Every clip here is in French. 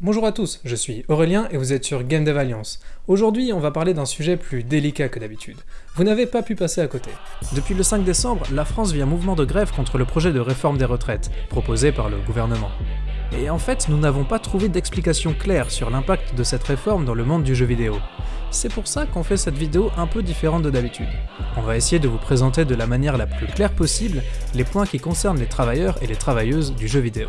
Bonjour à tous, je suis Aurélien et vous êtes sur Game Dev Alliance. Aujourd'hui, on va parler d'un sujet plus délicat que d'habitude. Vous n'avez pas pu passer à côté. Depuis le 5 décembre, la France vit un mouvement de grève contre le projet de réforme des retraites, proposé par le gouvernement. Et en fait, nous n'avons pas trouvé d'explication claire sur l'impact de cette réforme dans le monde du jeu vidéo. C'est pour ça qu'on fait cette vidéo un peu différente de d'habitude. On va essayer de vous présenter de la manière la plus claire possible les points qui concernent les travailleurs et les travailleuses du jeu vidéo.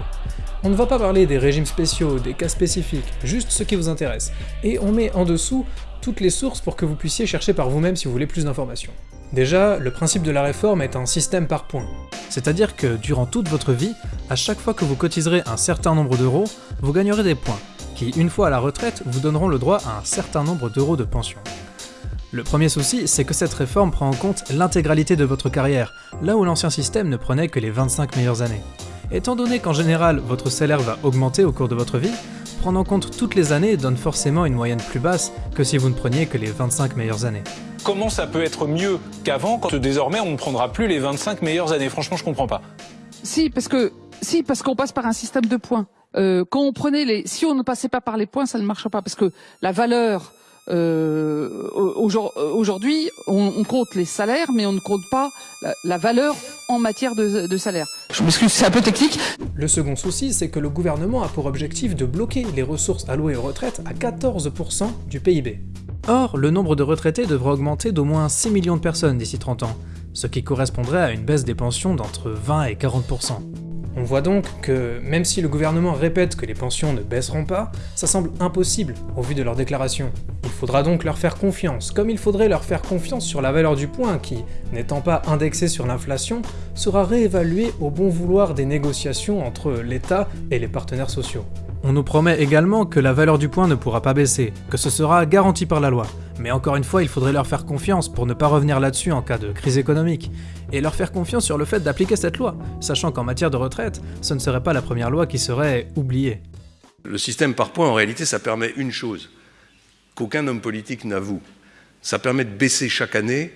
On ne va pas parler des régimes spéciaux, des cas spécifiques, juste ce qui vous intéresse. Et on met en dessous toutes les sources pour que vous puissiez chercher par vous-même si vous voulez plus d'informations. Déjà, le principe de la réforme est un système par points. C'est-à-dire que durant toute votre vie, à chaque fois que vous cotiserez un certain nombre d'euros, vous gagnerez des points, qui, une fois à la retraite, vous donneront le droit à un certain nombre d'euros de pension. Le premier souci, c'est que cette réforme prend en compte l'intégralité de votre carrière, là où l'ancien système ne prenait que les 25 meilleures années. Étant donné qu'en général votre salaire va augmenter au cours de votre vie, prendre en compte toutes les années donne forcément une moyenne plus basse que si vous ne preniez que les 25 meilleures années. Comment ça peut être mieux qu'avant quand désormais on ne prendra plus les 25 meilleures années? Franchement, je comprends pas. Si, parce que si, parce qu'on passe par un système de points. Euh, quand on prenait les, si on ne passait pas par les points, ça ne marche pas parce que la valeur euh, aujourd'hui, on, compte les salaires, mais on ne compte pas la, valeur en matière de, de salaire. Je m'excuse, c'est un peu technique. Le second souci, c'est que le gouvernement a pour objectif de bloquer les ressources allouées aux retraites à 14% du PIB. Or, le nombre de retraités devrait augmenter d'au moins 6 millions de personnes d'ici 30 ans, ce qui correspondrait à une baisse des pensions d'entre 20 et 40%. On voit donc que, même si le gouvernement répète que les pensions ne baisseront pas, ça semble impossible au vu de leurs déclarations. Il faudra donc leur faire confiance, comme il faudrait leur faire confiance sur la valeur du point qui, n'étant pas indexée sur l'inflation, sera réévaluée au bon vouloir des négociations entre l'État et les partenaires sociaux. On nous promet également que la valeur du point ne pourra pas baisser, que ce sera garanti par la loi. Mais encore une fois, il faudrait leur faire confiance pour ne pas revenir là-dessus en cas de crise économique, et leur faire confiance sur le fait d'appliquer cette loi, sachant qu'en matière de retraite, ce ne serait pas la première loi qui serait oubliée. Le système par points, en réalité, ça permet une chose, qu'aucun homme politique n'avoue. Ça permet de baisser chaque année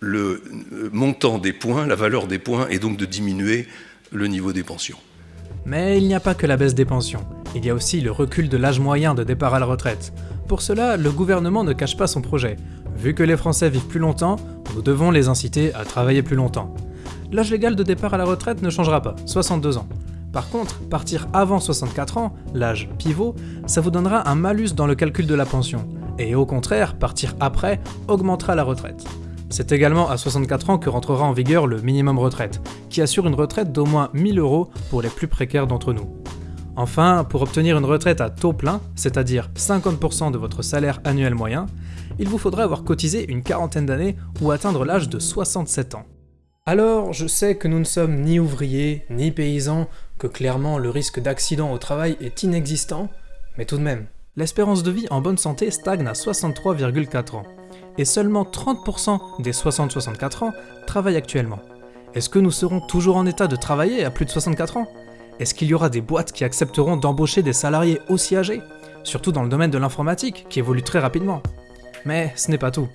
le montant des points, la valeur des points, et donc de diminuer le niveau des pensions. Mais il n'y a pas que la baisse des pensions, il y a aussi le recul de l'âge moyen de départ à la retraite. Pour cela, le gouvernement ne cache pas son projet. Vu que les Français vivent plus longtemps, nous devons les inciter à travailler plus longtemps. L'âge légal de départ à la retraite ne changera pas, 62 ans. Par contre, partir avant 64 ans, l'âge pivot, ça vous donnera un malus dans le calcul de la pension. Et au contraire, partir après augmentera la retraite. C'est également à 64 ans que rentrera en vigueur le minimum retraite, qui assure une retraite d'au moins 1000 euros pour les plus précaires d'entre nous. Enfin, pour obtenir une retraite à taux plein, c'est-à-dire 50% de votre salaire annuel moyen, il vous faudra avoir cotisé une quarantaine d'années ou atteindre l'âge de 67 ans. Alors, je sais que nous ne sommes ni ouvriers, ni paysans, que clairement le risque d'accident au travail est inexistant, mais tout de même. L'espérance de vie en bonne santé stagne à 63,4 ans et seulement 30% des 60-64 ans travaillent actuellement. Est-ce que nous serons toujours en état de travailler à plus de 64 ans? Est-ce qu'il y aura des boîtes qui accepteront d'embaucher des salariés aussi âgés? Surtout dans le domaine de l'informatique, qui évolue très rapidement. Mais ce n'est pas tout.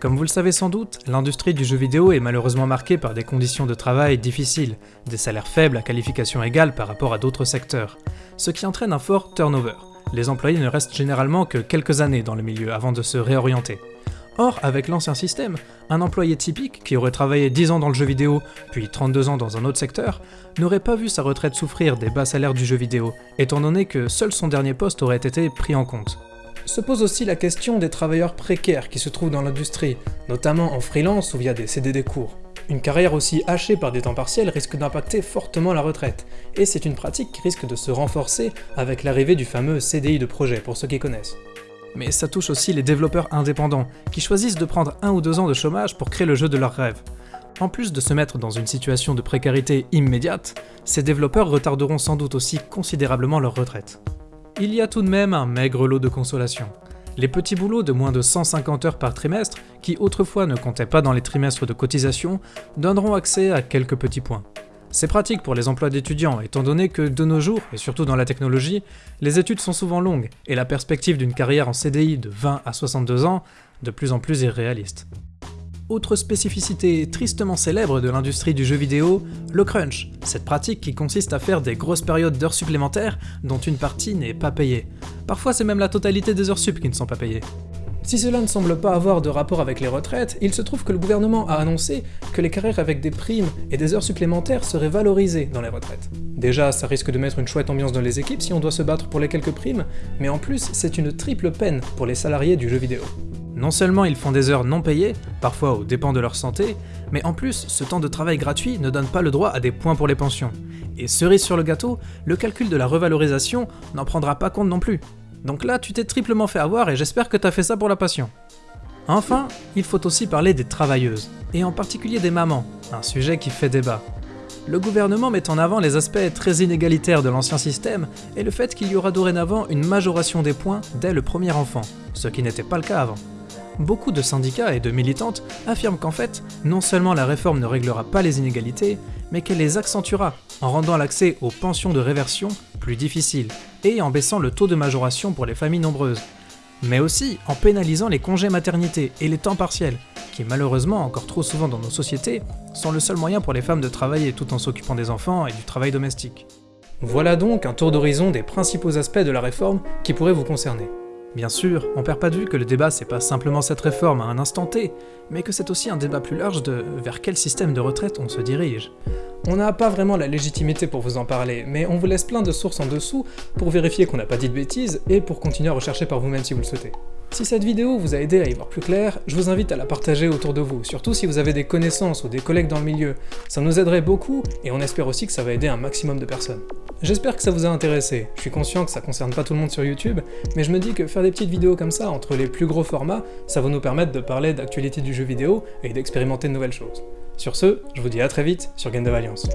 Comme vous le savez sans doute, l'industrie du jeu vidéo est malheureusement marquée par des conditions de travail difficiles, des salaires faibles à qualification égale par rapport à d'autres secteurs, ce qui entraîne un fort turnover. Les employés ne restent généralement que quelques années dans le milieu avant de se réorienter. Or, avec l'ancien système, un employé typique qui aurait travaillé 10 ans dans le jeu vidéo, puis 32 ans dans un autre secteur, n'aurait pas vu sa retraite souffrir des bas salaires du jeu vidéo, étant donné que seul son dernier poste aurait été pris en compte. Se pose aussi la question des travailleurs précaires qui se trouvent dans l'industrie, notamment en freelance ou via des CDD courts. Une carrière aussi hachée par des temps partiels risque d'impacter fortement la retraite, et c'est une pratique qui risque de se renforcer avec l'arrivée du fameux CDI de projet pour ceux qui connaissent mais ça touche aussi les développeurs indépendants, qui choisissent de prendre un ou deux ans de chômage pour créer le jeu de leurs rêves. En plus de se mettre dans une situation de précarité immédiate, ces développeurs retarderont sans doute aussi considérablement leur retraite. Il y a tout de même un maigre lot de consolation. Les petits boulots de moins de 150 heures par trimestre, qui autrefois ne comptaient pas dans les trimestres de cotisation, donneront accès à quelques petits points. C'est pratique pour les emplois d'étudiants, étant donné que de nos jours, et surtout dans la technologie, les études sont souvent longues, et la perspective d'une carrière en CDI de 20 à 62 ans, de plus en plus irréaliste. Autre spécificité tristement célèbre de l'industrie du jeu vidéo, le crunch, cette pratique qui consiste à faire des grosses périodes d'heures supplémentaires dont une partie n'est pas payée. Parfois c'est même la totalité des heures sup qui ne sont pas payées. Si cela ne semble pas avoir de rapport avec les retraites, il se trouve que le gouvernement a annoncé que les carrières avec des primes et des heures supplémentaires seraient valorisées dans les retraites. Déjà, ça risque de mettre une chouette ambiance dans les équipes si on doit se battre pour les quelques primes, mais en plus, c'est une triple peine pour les salariés du jeu vidéo. Non seulement ils font des heures non payées, parfois aux dépens de leur santé, mais en plus, ce temps de travail gratuit ne donne pas le droit à des points pour les pensions. Et cerise sur le gâteau, le calcul de la revalorisation n'en prendra pas compte non plus. Donc là, tu t'es triplement fait avoir et j'espère que t'as fait ça pour la passion. Enfin, il faut aussi parler des travailleuses, et en particulier des mamans, un sujet qui fait débat. Le gouvernement met en avant les aspects très inégalitaires de l'ancien système et le fait qu'il y aura dorénavant une majoration des points dès le premier enfant, ce qui n'était pas le cas avant. Beaucoup de syndicats et de militantes affirment qu'en fait, non seulement la réforme ne réglera pas les inégalités, mais qu'elle les accentuera en rendant l'accès aux pensions de réversion plus difficile et en baissant le taux de majoration pour les familles nombreuses, mais aussi en pénalisant les congés maternité et les temps partiels, qui malheureusement encore trop souvent dans nos sociétés sont le seul moyen pour les femmes de travailler tout en s'occupant des enfants et du travail domestique. Voilà donc un tour d'horizon des principaux aspects de la réforme qui pourraient vous concerner. Bien sûr, on perd pas de vue que le débat c'est pas simplement cette réforme à un instant T, mais que c'est aussi un débat plus large de vers quel système de retraite on se dirige. On n'a pas vraiment la légitimité pour vous en parler, mais on vous laisse plein de sources en dessous pour vérifier qu'on n'a pas dit de bêtises et pour continuer à rechercher par vous-même si vous le souhaitez. Si cette vidéo vous a aidé à y voir plus clair, je vous invite à la partager autour de vous, surtout si vous avez des connaissances ou des collègues dans le milieu. Ça nous aiderait beaucoup, et on espère aussi que ça va aider un maximum de personnes. J'espère que ça vous a intéressé, je suis conscient que ça concerne pas tout le monde sur YouTube, mais je me dis que faire des petites vidéos comme ça, entre les plus gros formats, ça va nous permettre de parler d'actualité du jeu vidéo et d'expérimenter de nouvelles choses. Sur ce, je vous dis à très vite sur Game of Alliance.